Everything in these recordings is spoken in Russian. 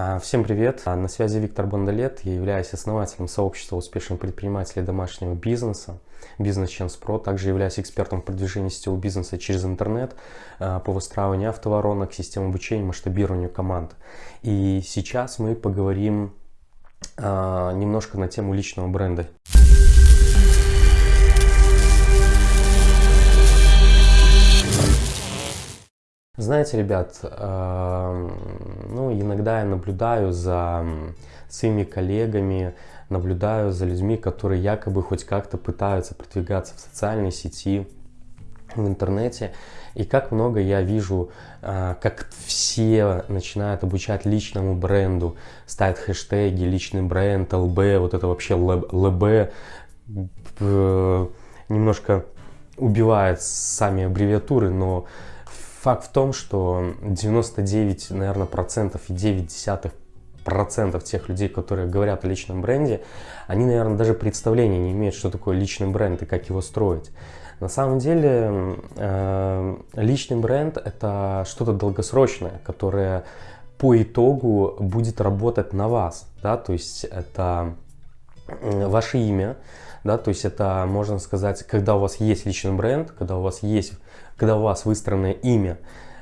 А, всем привет! А, на связи Виктор Бондолет. Я являюсь основателем сообщества успешных предпринимателей домашнего бизнеса Business Chance Pro. Также являюсь экспертом в продвижении сетевого бизнеса через интернет а, по выстраиванию автоворонок, систем обучения, масштабированию команд. И сейчас мы поговорим немножко на тему личного бренда. Знаете, ребят, э, ну, иногда я наблюдаю за своими коллегами, наблюдаю за людьми, которые якобы хоть как-то пытаются продвигаться в социальной сети, в интернете. И как много я вижу, э, как все начинают обучать личному бренду, ставят хэштеги, личный бренд, ЛБ, вот это вообще ЛБ, э, немножко убивает сами аббревиатуры, но Факт в том, что 99, наверное, процентов и 9 десятых процентов тех людей, которые говорят о личном бренде, они, наверное, даже представления не имеют, что такое личный бренд и как его строить. На самом деле, э, личный бренд – это что-то долгосрочное, которое по итогу будет работать на вас. Да? То есть это ваше имя, да? то есть это, можно сказать, когда у вас есть личный бренд, когда у вас есть когда у вас выстроенное имя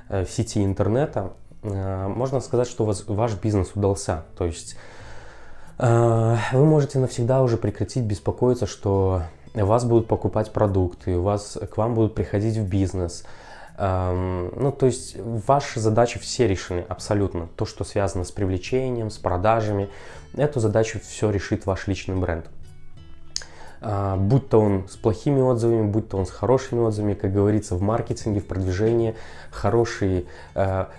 э, в сети интернета, э, можно сказать, что у вас, ваш бизнес удался. То есть э, вы можете навсегда уже прекратить беспокоиться, что вас будут покупать продукты, у вас, к вам будут приходить в бизнес. Эм, ну, то есть ваши задачи все решены абсолютно. То, что связано с привлечением, с продажами, эту задачу все решит ваш личный бренд. А, будь то он с плохими отзывами, будь то он с хорошими отзывами, как говорится, в маркетинге, в продвижении, хороший а,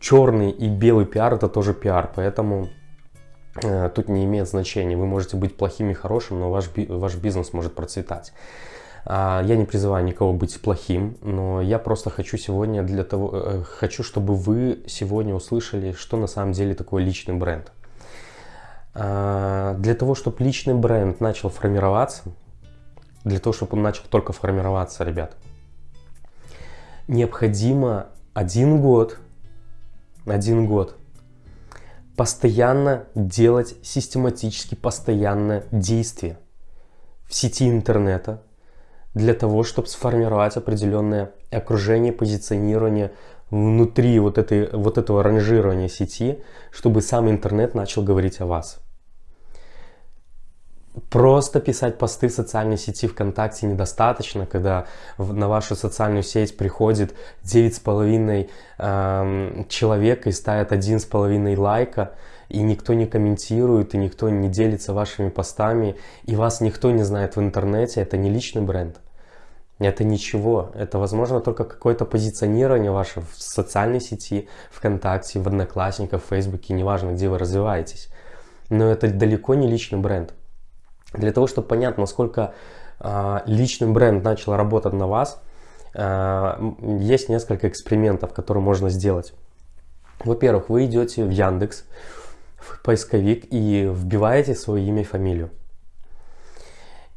черный и белый пиар это тоже пиар, поэтому а, тут не имеет значения. Вы можете быть плохим и хорошим, но ваш, ваш бизнес может процветать. Я не призываю никого быть плохим, но я просто хочу сегодня для того, э, хочу, чтобы вы сегодня услышали, что на самом деле такое личный бренд. А, для того, чтобы личный бренд начал формироваться, для того, чтобы он начал только формироваться, ребят, необходимо один год, один год постоянно делать систематически постоянное действие в сети интернета для того, чтобы сформировать определенное окружение, позиционирование внутри вот, этой, вот этого ранжирования сети, чтобы сам интернет начал говорить о вас. Просто писать посты в социальной сети ВКонтакте недостаточно, когда на вашу социальную сеть приходит 9,5 э, человек и ставит 1,5 лайка, и никто не комментирует, и никто не делится вашими постами, и вас никто не знает в интернете, это не личный бренд. Это ничего. Это, возможно, только какое-то позиционирование ваше в социальной сети, ВКонтакте, в Одноклассниках, в Фейсбуке, неважно, где вы развиваетесь. Но это далеко не личный бренд. Для того, чтобы понять, насколько э, личный бренд начал работать на вас, э, есть несколько экспериментов, которые можно сделать. Во-первых, вы идете в Яндекс, в поисковик и вбиваете свое имя и фамилию.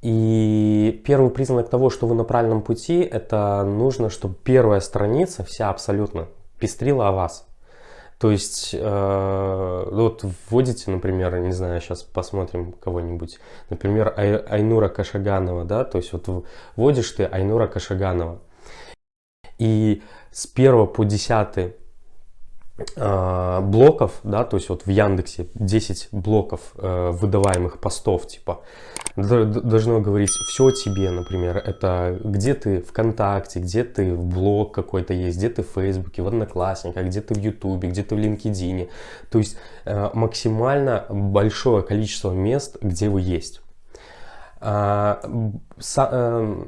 И первый признак того, что вы на правильном пути, это нужно, чтобы первая страница вся абсолютно пестрила о вас. То есть, э, вот вводите, например, не знаю, сейчас посмотрим кого-нибудь, например, Ай, Айнура Кашаганова, да, то есть вот вводишь ты Айнура Кашаганова, и с 1 по 10 э, блоков, да, то есть вот в Яндексе 10 блоков э, выдаваемых постов, типа, должно говорить все о тебе, например, это где ты ВКонтакте, где ты в блог какой-то есть, где ты в Фейсбуке, в Одноклассниках, где ты в Ютубе, где ты в LinkedIn, то есть э, максимально большое количество мест, где вы есть. А, со, э,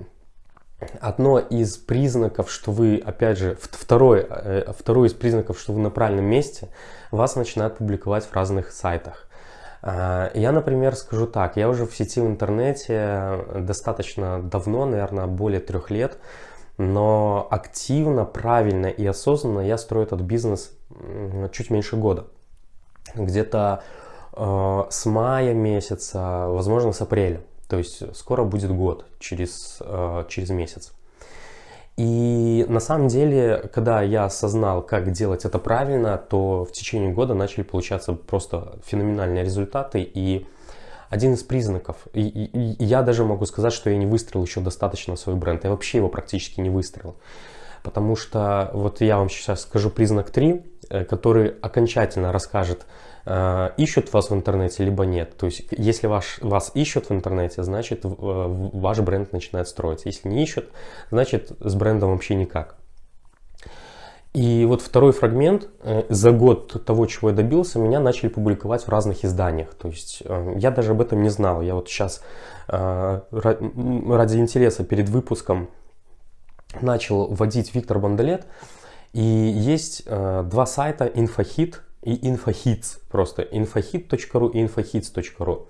одно из признаков, что вы, опять же, второй, э, второй из признаков, что вы на правильном месте, вас начинают публиковать в разных сайтах. А, я, например, скажу так, я уже в сети в интернете достаточно давно, наверное, более трех лет, но активно, правильно и осознанно я строю этот бизнес чуть меньше года. Где-то э, с мая месяца, возможно, с апреля. То есть скоро будет год, через, э, через месяц. И на самом деле, когда я осознал, как делать это правильно, то в течение года начали получаться просто феноменальные результаты. И один из признаков, и, и, и я даже могу сказать, что я не выстроил еще достаточно свой бренд. Я вообще его практически не выстроил. Потому что вот я вам сейчас скажу признак 3, э, который окончательно расскажет, э, ищут вас в интернете, либо нет. То есть, если ваш, вас ищут в интернете, значит, э, ваш бренд начинает строиться. Если не ищут, значит, с брендом вообще никак. И вот второй фрагмент, за год того, чего я добился, меня начали публиковать в разных изданиях. То есть я даже об этом не знал. Я вот сейчас ради интереса перед выпуском начал вводить Виктор Бандалет. И есть э, два сайта InfoHit и InfoHits. Просто infohit.ru и infohits.ru.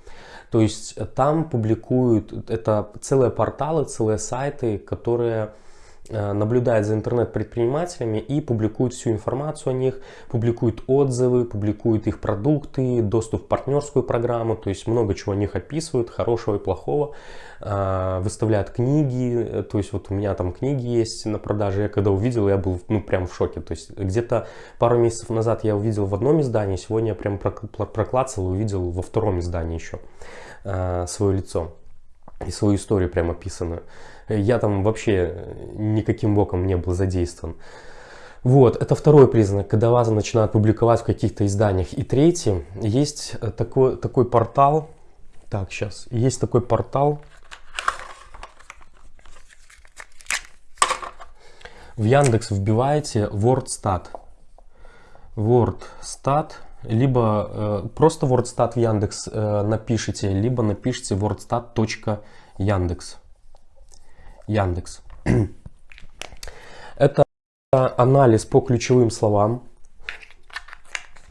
То есть там публикуют, это целые порталы, целые сайты, которые наблюдает за интернет-предпринимателями и публикует всю информацию о них, публикует отзывы, публикует их продукты, доступ в партнерскую программу, то есть много чего о них описывают, хорошего и плохого, э, выставляют книги, то есть вот у меня там книги есть на продаже, я когда увидел, я был ну прям в шоке, то есть где-то пару месяцев назад я увидел в одном издании, сегодня я прям проклацал и увидел во втором издании еще э, свое лицо и свою историю прям описанную. Я там вообще никаким боком не был задействован. Вот, это второй признак, когда вас начинают публиковать в каких-то изданиях. И третий, есть такой, такой портал, так, сейчас, есть такой портал, в Яндекс вбиваете WordStat. WordStat, либо э, просто WordStat в Яндекс э, напишите, либо напишите wordstat.яндекс. Яндекс. Это анализ по ключевым словам.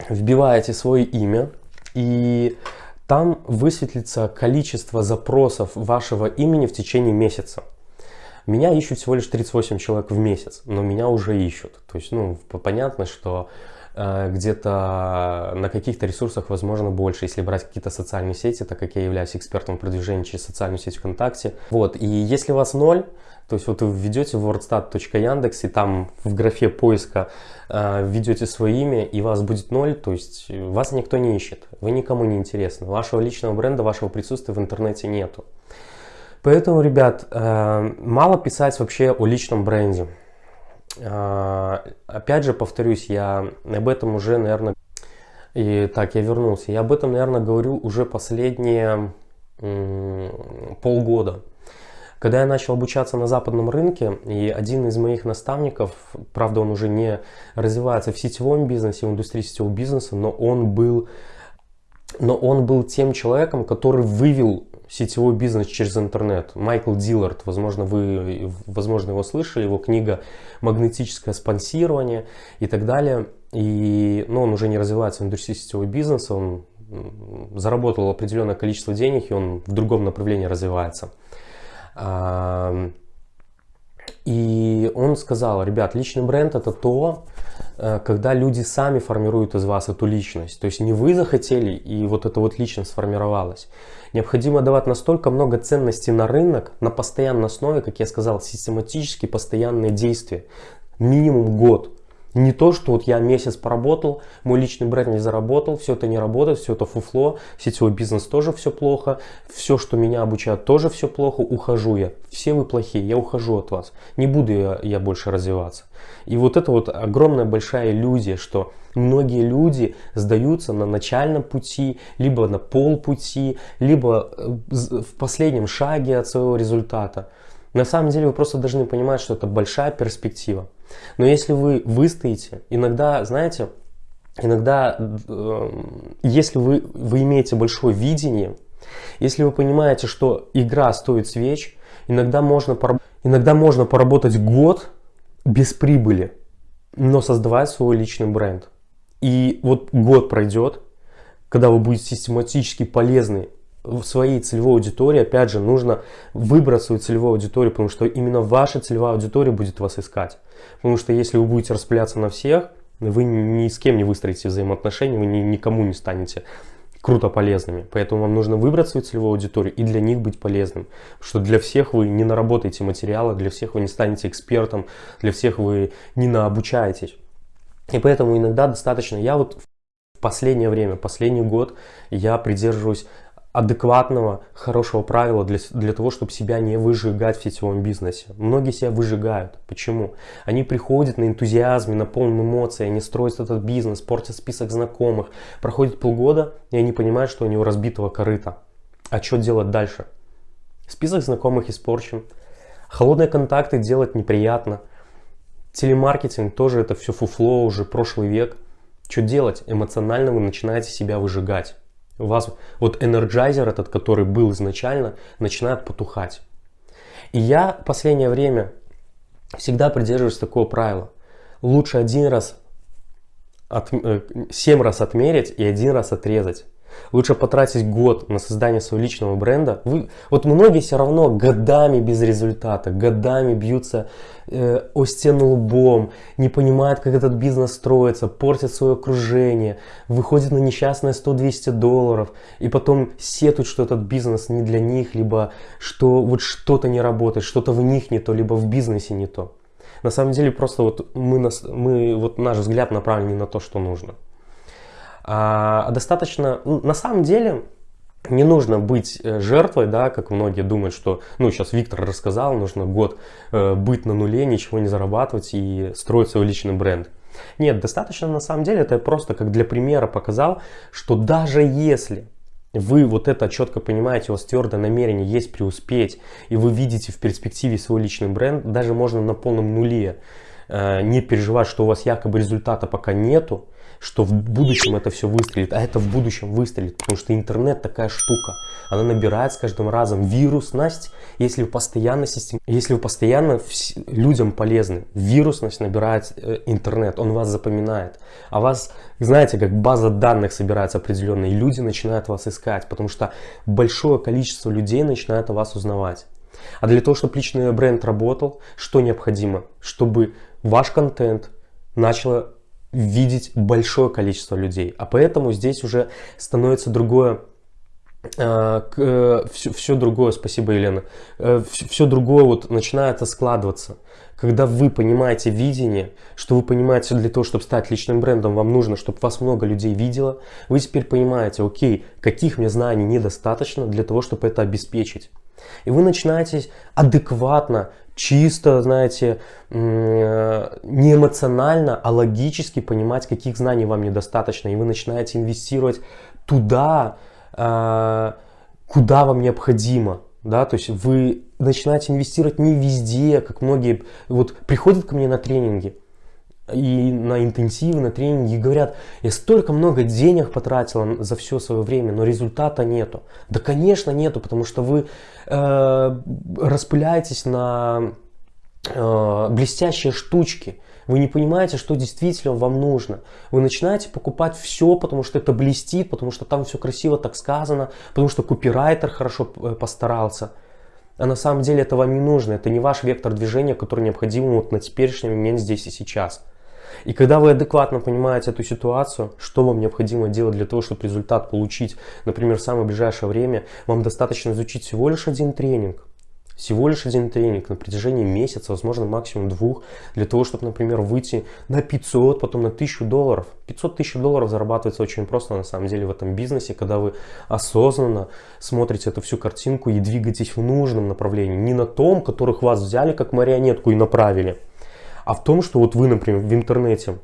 Вбиваете свое имя и там высветлится количество запросов вашего имени в течение месяца. Меня ищут всего лишь 38 человек в месяц, но меня уже ищут. То есть, ну, понятно, что где-то на каких-то ресурсах, возможно, больше, если брать какие-то социальные сети, так как я являюсь экспертом в продвижении через социальную сеть ВКонтакте. Вот, и если у вас ноль, то есть вот вы введете wordstat.yandex и там в графе поиска э, введете свое имя и вас будет ноль, то есть вас никто не ищет, вы никому не интересны, вашего личного бренда, вашего присутствия в интернете нету. Поэтому, ребят, э, мало писать вообще о личном бренде. А, опять же, повторюсь, я об этом уже, наверное, и так, я вернулся. Я об этом, наверное, говорю уже последние полгода. Когда я начал обучаться на западном рынке, и один из моих наставников, правда, он уже не развивается в сетевом бизнесе, в индустрии сетевого бизнеса, но он был, но он был тем человеком, который вывел сетевой бизнес через интернет. Майкл Диллард, возможно, вы возможно, его слышали, его книга «Магнетическое спонсирование» и так далее. И, ну, он уже не развивается в индустрии сетевого бизнеса, он заработал определенное количество денег, и он в другом направлении развивается. И он сказал, ребят, личный бренд это то, э, когда люди сами формируют из вас эту личность. То есть не вы захотели, и вот эта вот личность сформировалась. Необходимо давать настолько много ценностей на рынок, на постоянной основе, как я сказал, систематически постоянные действия. Минимум год. Не то, что вот я месяц поработал, мой личный бренд не заработал, все это не работает, все это фуфло, сетевой бизнес тоже все плохо, все, что меня обучают, тоже все плохо, ухожу я. Все вы плохие, я ухожу от вас, не буду я, я больше развиваться. И вот это вот огромная большая иллюзия, что многие люди сдаются на начальном пути, либо на полпути, либо э, в последнем шаге от своего результата. На самом деле вы просто должны понимать, что это большая перспектива. Но если вы выстоите, иногда, знаете, иногда, э, если вы, вы имеете большое видение, если вы понимаете, что игра стоит свеч, иногда можно, иногда можно поработать год без прибыли, но создавать свой личный бренд. И вот год пройдет, когда вы будете систематически полезны своей целевой аудитории, опять же, нужно выбрать свою целевую аудиторию, потому что именно ваша целевая аудитория будет вас искать. Потому что если вы будете распыляться на всех, вы ни с кем не выстроите взаимоотношения, вы ни, никому не станете круто полезными. Поэтому вам нужно выбрать свою целевую аудиторию и для них быть полезным. Потому что для всех вы не наработаете материалы, для всех вы не станете экспертом, для всех вы не наобучаетесь. И поэтому иногда достаточно, я вот в последнее время, последний год, я придерживаюсь адекватного, хорошего правила для, для того, чтобы себя не выжигать в сетевом бизнесе. Многие себя выжигают. Почему? Они приходят на энтузиазме, на полном эмоции, они строят этот бизнес, портят список знакомых. Проходит полгода, и они понимают, что они у разбитого корыта. А что делать дальше? Список знакомых испорчен. Холодные контакты делать неприятно. Телемаркетинг тоже это все фуфло, уже прошлый век. Что делать? Эмоционально вы начинаете себя выжигать. У вас вот энерджайзер этот, который был изначально, начинает потухать. И я в последнее время всегда придерживаюсь такого правила. Лучше один раз, от, э, семь раз отмерить и один раз отрезать. Лучше потратить год на создание своего личного бренда. Вы, вот многие все равно годами без результата, годами бьются э, о стену лбом, не понимают, как этот бизнес строится, портят свое окружение, выходят на несчастные 100-200 долларов, и потом сетуют, что этот бизнес не для них, либо что вот что-то не работает, что-то в них не то, либо в бизнесе не то. На самом деле просто вот мы, мы вот наш взгляд направлен не на то, что нужно. А достаточно, ну, на самом деле, не нужно быть э, жертвой, да, как многие думают, что, ну, сейчас Виктор рассказал, нужно год э, быть на нуле, ничего не зарабатывать и строить свой личный бренд. Нет, достаточно на самом деле, это я просто как для примера показал, что даже если вы вот это четко понимаете, у вас твердое намерение есть преуспеть, и вы видите в перспективе свой личный бренд, даже можно на полном нуле э, не переживать, что у вас якобы результата пока нету, что в будущем это все выстрелит, а это в будущем выстрелит, потому что интернет такая штука, она набирает с каждым разом вирусность, если вы постоянно, систем... если вы постоянно людям полезны, вирусность набирает э, интернет, он вас запоминает, а вас, знаете, как база данных собирается определенная, и люди начинают вас искать, потому что большое количество людей начинает о вас узнавать. А для того, чтобы личный бренд работал, что необходимо? Чтобы ваш контент начало видеть большое количество людей. А поэтому здесь уже становится другое все, э, все другое, спасибо, Елена, все, э, все другое вот начинает складываться. Когда вы понимаете видение, что вы понимаете, для того, чтобы стать личным брендом, вам нужно, чтобы вас много людей видело, вы теперь понимаете, окей, каких мне знаний недостаточно для того, чтобы это обеспечить. И вы начинаете адекватно чисто, знаете, не эмоционально, а логически понимать, каких знаний вам недостаточно. И вы начинаете инвестировать туда, а, куда вам необходимо. Да, то есть вы начинаете инвестировать не везде, как многие вот приходят ко мне на тренинги, и на интенсивы, на тренинги говорят, я столько много денег потратила за все свое время, но результата нету. Да, конечно, нету, потому что вы э, распыляетесь на э, блестящие штучки. Вы не понимаете, что действительно вам нужно. Вы начинаете покупать все, потому что это блестит, потому что там все красиво так сказано, потому что копирайтер хорошо э, постарался. А на самом деле это вам не нужно. Это не ваш вектор движения, который необходим вот на теперешний момент здесь и сейчас. И когда вы адекватно понимаете эту ситуацию, что вам необходимо делать для того, чтобы результат получить, например, в самое ближайшее время, вам достаточно изучить всего лишь один тренинг. Всего лишь один тренинг на протяжении месяца, возможно, максимум двух, для того, чтобы, например, выйти на 500, потом на 1000 долларов. 500 тысяч долларов зарабатывается очень просто, на самом деле, в этом бизнесе, когда вы осознанно смотрите эту всю картинку и двигаетесь в нужном направлении. Не на том, которых вас взяли как марионетку и направили, а в том, что вот вы, например, в интернете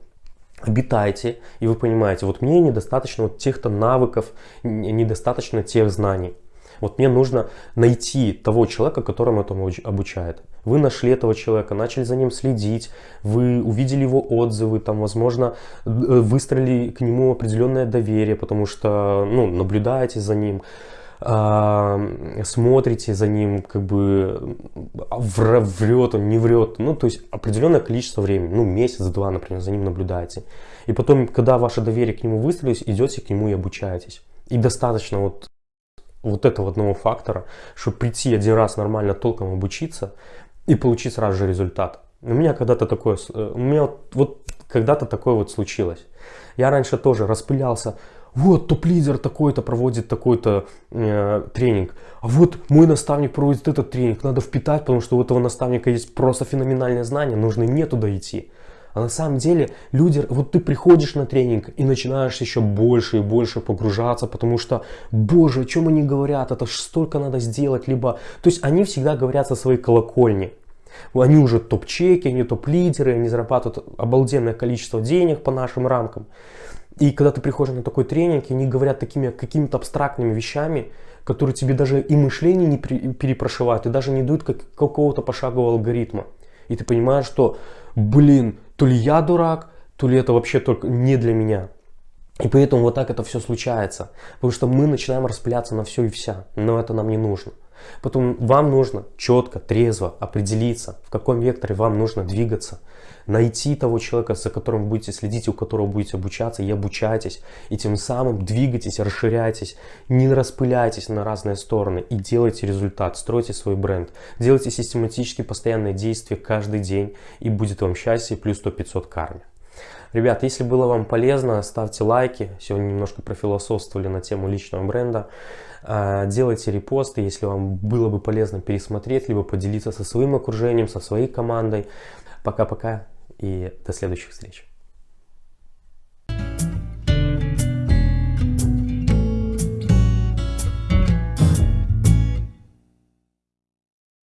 обитаете, и вы понимаете, вот мне недостаточно вот тех-то навыков, недостаточно тех знаний. Вот мне нужно найти того человека, которому этому обучает. Вы нашли этого человека, начали за ним следить, вы увидели его отзывы, там, возможно, э, выстроили к нему определенное доверие, потому что, ну, наблюдаете за ним смотрите за ним, как бы врет он, не врет, ну, то есть определенное количество времени, ну, месяц-два, например, за ним наблюдаете. И потом, когда ваше доверие к нему выстроилось, идете к нему и обучаетесь. И достаточно вот, вот этого одного фактора, чтобы прийти один раз нормально толком обучиться и получить сразу же результат. У меня когда-то такое, э, у меня вот, вот когда-то такое вот случилось. Я раньше тоже распылялся, вот топ-лидер такой-то проводит такой-то э, тренинг, а вот мой наставник проводит этот тренинг, надо впитать, потому что у этого наставника есть просто феноменальное знание, нужно мне туда идти. А на самом деле люди, вот ты приходишь на тренинг и начинаешь еще больше и больше погружаться, потому что, боже, о чем они говорят, это ж столько надо сделать, либо, то есть они всегда говорят со своей колокольни. Они уже топ-чеки, они топ-лидеры, они зарабатывают обалденное количество денег по нашим рамкам. И когда ты приходишь на такой тренинг, они говорят такими какими-то абстрактными вещами, которые тебе даже и мышление не перепрошивают, и даже не дают как, какого-то пошагового алгоритма. И ты понимаешь, что, блин, то ли я дурак, то ли это вообще только не для меня. И поэтому вот так это все случается. Потому что мы начинаем распыляться на все и вся. Но это нам не нужно. Потом вам нужно четко, трезво определиться, в каком векторе вам нужно двигаться, найти того человека, за которым будете следить, у которого будете обучаться, и обучайтесь, и тем самым двигайтесь, расширяйтесь, не распыляйтесь на разные стороны и делайте результат, стройте свой бренд, делайте систематически постоянные действия каждый день, и будет вам счастье плюс 100-500 карме. Ребят, если было вам полезно, ставьте лайки. Сегодня немножко профилософствовали на тему личного бренда. А, делайте репосты, если вам было бы полезно пересмотреть, либо поделиться со своим окружением, со своей командой. Пока-пока и до следующих встреч.